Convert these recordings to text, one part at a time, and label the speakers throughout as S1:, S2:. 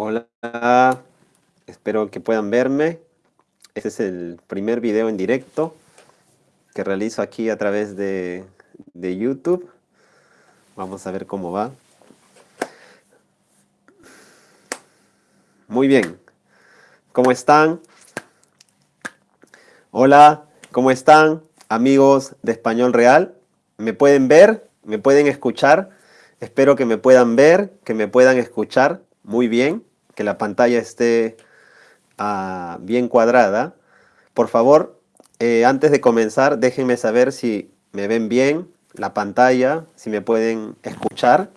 S1: Hola, espero que puedan verme. Este es el primer video en directo que realizo aquí a través de, de YouTube. Vamos a ver cómo va. Muy bien. ¿Cómo están? Hola, ¿cómo están amigos de Español Real? ¿Me pueden ver? ¿Me pueden escuchar? Espero que me puedan ver, que me puedan escuchar muy bien, que la pantalla esté uh, bien cuadrada. Por favor, eh, antes de comenzar, déjenme saber si me ven bien la pantalla, si me pueden escuchar.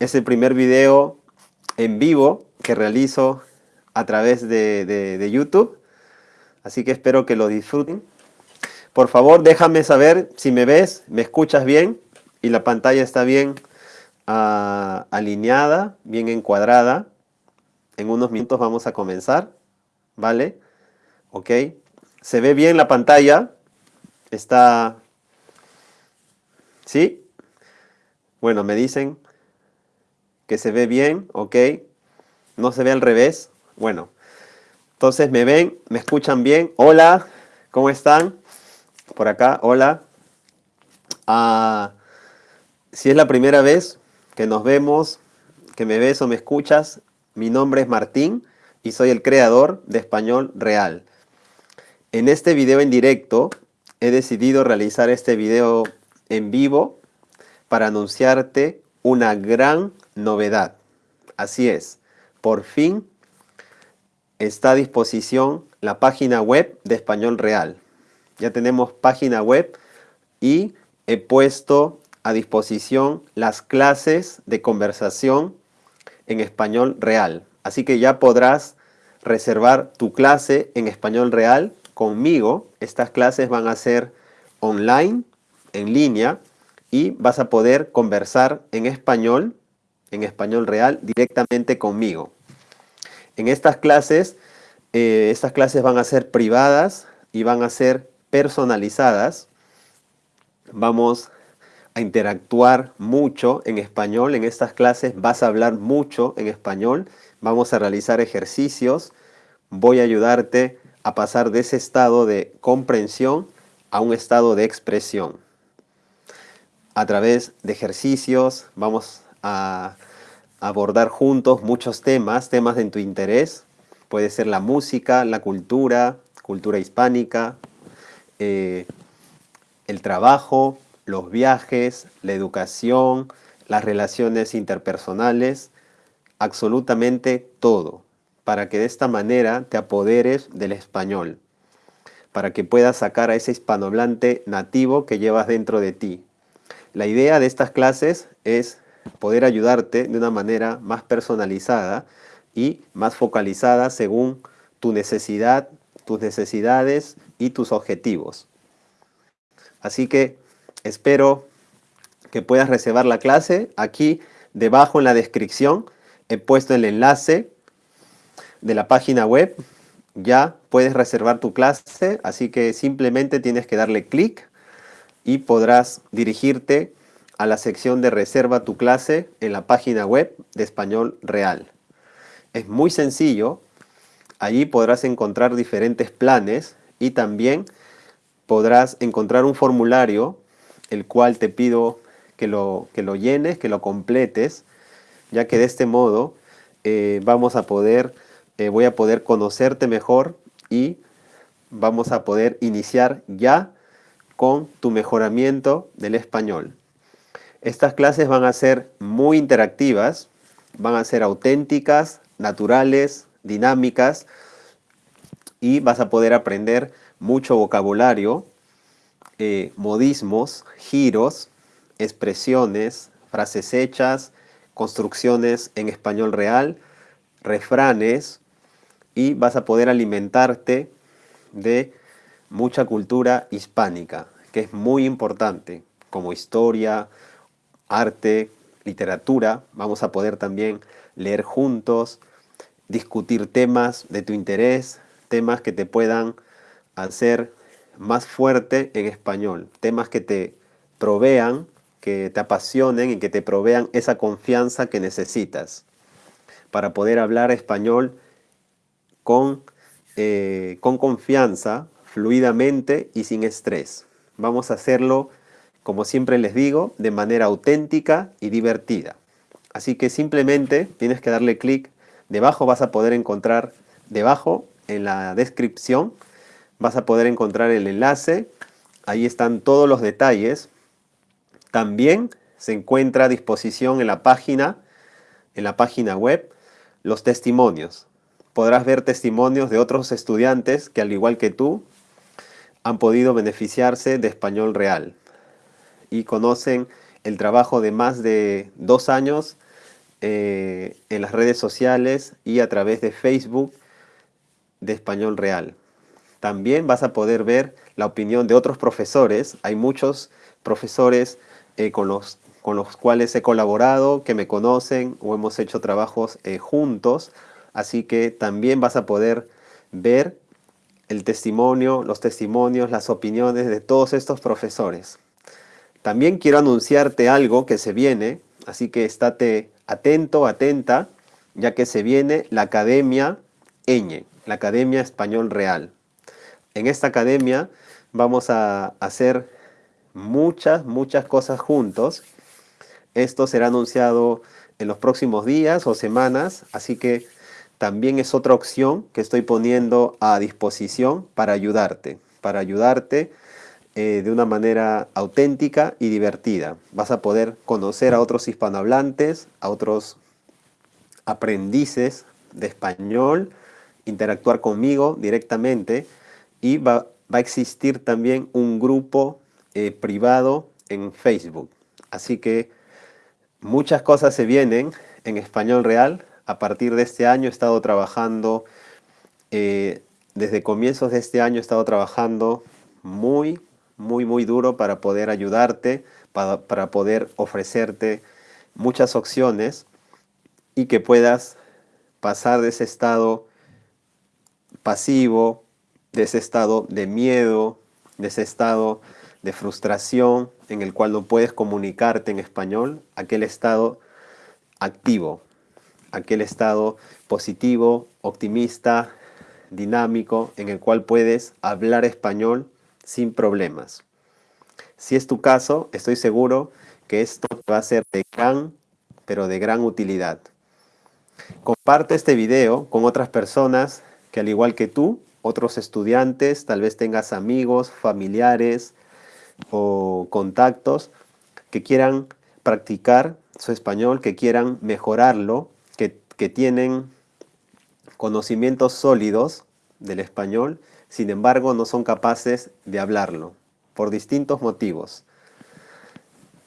S1: Es el primer video en vivo que realizo a través de, YouTube, así que espero que lo disfruten. Por favor, déjame saber si me ves, me escuchas bien y la pantalla está bien uh, alineada, bien encuadrada. En unos minutos vamos a comenzar, ¿vale? Ok. ¿Se ve bien la pantalla? Está... ¿Sí? Bueno, me dicen que se ve bien, ok. No se ve al revés. Bueno, entonces me ven, me escuchan bien. Hola, ¿cómo están? Por acá, hola. Uh, si es la primera vez que nos vemos, que me ves o me escuchas, mi nombre es Martín y soy el creador de Español Real. En este video en directo he decidido realizar este video en vivo para anunciarte una gran novedad. Así es, por fin está a disposición la página web de Español Real. Ya tenemos página web y he puesto a disposición las clases de conversación en español real. Así que ya podrás reservar tu clase en español real conmigo. Estas clases van a ser online, en línea, y vas a poder conversar en español, en español real, directamente conmigo. En estas clases, eh, estas clases van a ser privadas y van a ser personalizadas. Vamos a interactuar mucho en español. En estas clases vas a hablar mucho en español. Vamos a realizar ejercicios. Voy a ayudarte a pasar de ese estado de comprensión a un estado de expresión. A través de ejercicios vamos a abordar juntos muchos temas, temas de tu interés. Puede ser la música, la cultura, cultura hispánica, eh, el trabajo, los viajes, la educación, las relaciones interpersonales, absolutamente todo, para que de esta manera te apoderes del español, para que puedas sacar a ese hispanohablante nativo que llevas dentro de ti. La idea de estas clases es poder ayudarte de una manera más personalizada y más focalizada según tu necesidad, tus necesidades y tus objetivos. Así que Espero que puedas reservar la clase. Aquí debajo en la descripción he puesto el enlace de la página web. Ya puedes reservar tu clase, así que simplemente tienes que darle clic y podrás dirigirte a la sección de reserva tu clase en la página web de Español Real. Es muy sencillo, allí podrás encontrar diferentes planes y también podrás encontrar un formulario el cual te pido que lo, que lo llenes, que lo completes, ya que de este modo eh, vamos a poder, eh, voy a poder conocerte mejor y vamos a poder iniciar ya con tu mejoramiento del español. Estas clases van a ser muy interactivas, van a ser auténticas, naturales, dinámicas y vas a poder aprender mucho vocabulario eh, modismos, giros, expresiones, frases hechas, construcciones en español real, refranes y vas a poder alimentarte de mucha cultura hispánica, que es muy importante, como historia, arte, literatura. Vamos a poder también leer juntos, discutir temas de tu interés, temas que te puedan hacer más fuerte en español, temas que te provean, que te apasionen y que te provean esa confianza que necesitas. para poder hablar español con, eh, con confianza, fluidamente y sin estrés. Vamos a hacerlo, como siempre les digo, de manera auténtica y divertida. Así que simplemente tienes que darle clic. Debajo vas a poder encontrar, debajo en la descripción, vas a poder encontrar el enlace. Ahí están todos los detalles. También se encuentra a disposición en la página, en la página web, los testimonios. Podrás ver testimonios de otros estudiantes que al igual que tú han podido beneficiarse de español real y conocen el trabajo de más de dos años eh, en las redes sociales y a través de Facebook de español real. También vas a poder ver la opinión de otros profesores. Hay muchos profesores eh, con, los, con los cuales he colaborado, que me conocen o hemos hecho trabajos eh, juntos. Así que también vas a poder ver el testimonio, los testimonios, las opiniones de todos estos profesores. También quiero anunciarte algo que se viene, así que estate atento, atenta, ya que se viene la Academia EñE, la Academia Español Real. En esta academia vamos a hacer muchas, muchas cosas juntos. Esto será anunciado en los próximos días o semanas, así que también es otra opción que estoy poniendo a disposición para ayudarte, para ayudarte eh, de una manera auténtica y divertida. Vas a poder conocer a otros hispanohablantes, a otros aprendices de español, interactuar conmigo directamente y va, a existir también un grupo eh, privado en Facebook. Así que muchas cosas se vienen en español real. A partir de este año he estado trabajando, eh, desde comienzos de este año he estado trabajando muy, muy, muy duro para poder ayudarte, para, para poder ofrecerte muchas opciones y que puedas pasar de ese estado pasivo, de ese estado de miedo, de ese estado de frustración en el cual no puedes comunicarte en español, aquel estado activo, aquel estado positivo, optimista, dinámico, en el cual puedes hablar español sin problemas. Si es tu caso, estoy seguro que esto va a ser de gran, pero de gran utilidad. Comparte este video con otras personas que al igual que tú, otros estudiantes, tal vez tengas amigos, familiares o contactos que quieran practicar su español, que quieran mejorarlo, que, que tienen conocimientos sólidos del español, sin embargo no son capaces de hablarlo, por distintos motivos.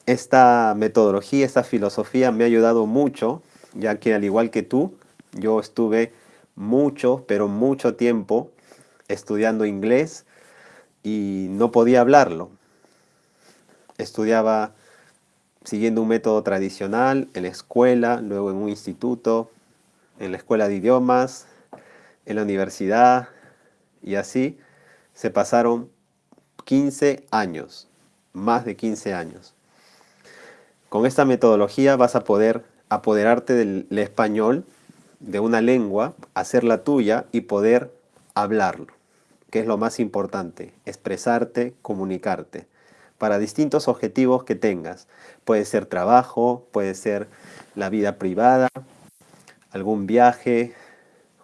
S1: Esta metodología, esta filosofía me ha ayudado mucho, ya que al igual que tú, yo estuve mucho, pero mucho tiempo estudiando inglés y no podía hablarlo. Estudiaba siguiendo un método tradicional en la escuela, luego en un instituto, en la escuela de idiomas, en la universidad y así se pasaron 15 años, más de 15 años. Con esta metodología vas a poder apoderarte del español de una lengua, hacerla tuya y poder hablarlo, que es lo más importante, expresarte, comunicarte, para distintos objetivos que tengas. Puede ser trabajo, puede ser la vida privada, algún viaje,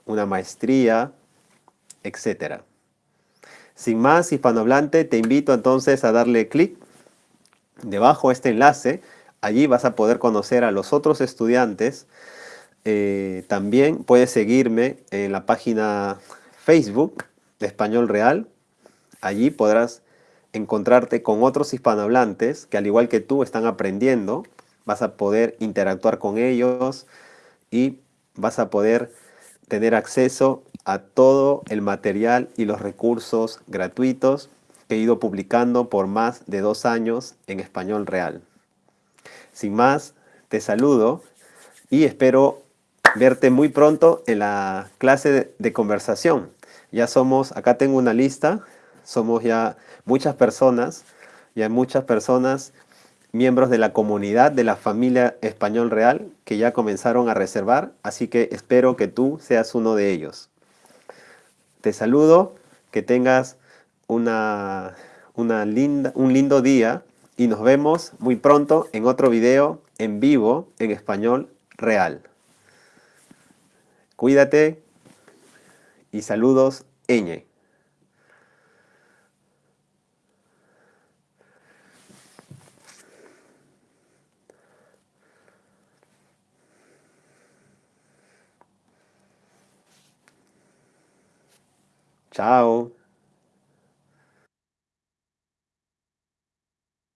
S1: una maestría, etc. Sin más, hispanohablante, te invito entonces a darle clic debajo de este enlace. Allí vas a poder conocer a los otros estudiantes eh, también puedes seguirme en la página Facebook Español Real. Allí podrás encontrarte con otros hispanohablantes que al igual que tú están aprendiendo. Vas a poder interactuar con ellos y vas a poder tener acceso a todo el material y los recursos gratuitos que he ido publicando por más de dos años en español real. Sin más, te saludo y espero verte muy pronto en la clase de, conversación. Ya somos, acá tengo una lista, somos ya muchas personas, ya muchas personas miembros de la comunidad de la familia Español Real que ya comenzaron a reservar, así que espero que tú seas uno de ellos. Te saludo, que tengas una, una linda, un lindo día y nos vemos muy pronto en otro video en vivo en español real. Cuídate y saludos, Eñe. Chao.